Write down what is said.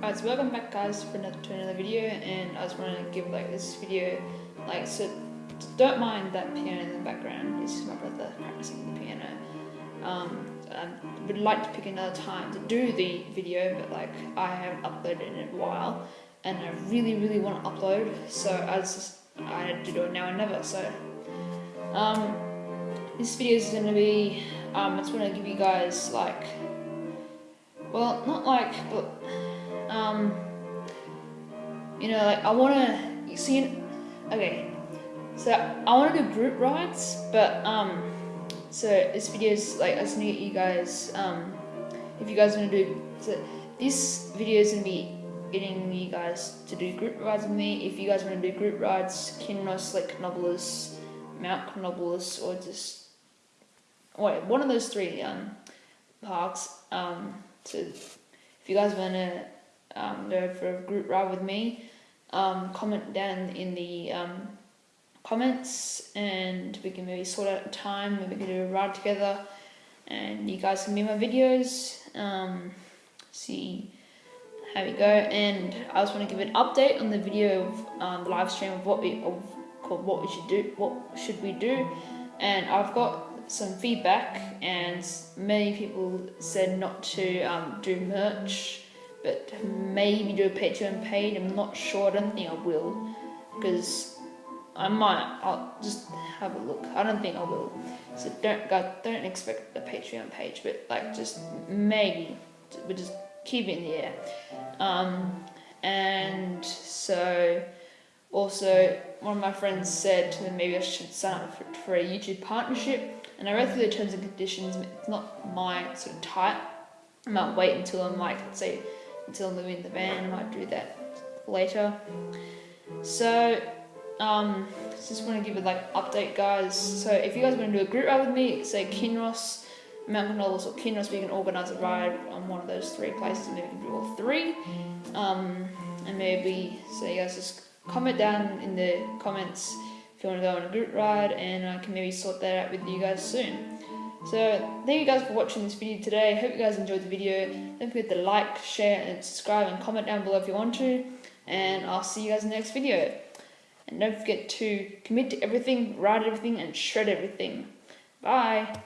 Alright, so welcome back guys for another, to another video and I just want to give like this video like so don't mind that piano in the background, it's my brother practicing the piano. Um, I would like to pick another time to do the video but like I haven't uploaded in a while and I really really want to upload so I just I had to do it now or never so um, this video is going to be um, I just want to give you guys like well not like but um, you know, like I want to, you see, okay, so I want to do group rides, but, um, so this video is like, I just need you guys, um, if you guys want to do, so this video is going to be getting you guys to do group rides with me. If you guys want to do group rides, Kinross, Lake Canobolas, Mount Canobolas, or just, wait, one of those three, um, parks, um, so if you guys want to um, go for a group ride with me, um, comment down in the um, comments and we can maybe sort out a time, maybe we can do a ride together. And you guys can be my videos, um, see how we go. And I just want to give an update on the video of um, the live stream of what we of called what we should do what should we do. And I've got some feedback and many people said not to um, do merch but maybe do a Patreon page. I'm not sure. I don't think I will because I might. I'll just have a look. I don't think I will. So don't go. Don't expect a Patreon page, but like just maybe. We just keep it in the air. Um, and so also one of my friends said that maybe I should sign up for, for a YouTube partnership. And I read through the terms and conditions. It's not my sort of type. I might wait until I'm like, let's say, until living in the van. Might do that later. So, um, just want to give a like update, guys. So if you guys want to do a group ride with me, say Kinross, Mount Canobolas or Kinross, we can organise a ride on one of those three places. Maybe we can do all three. Um, and maybe so you guys just comment down in the comments if you want to go on a group ride, and I can maybe sort that out with you guys soon. So thank you guys for watching this video today. Hope you guys enjoyed the video. Don't forget to like, share and subscribe and comment down below if you want to. And I'll see you guys in the next video. And don't forget to commit to everything, write everything and shred everything. Bye.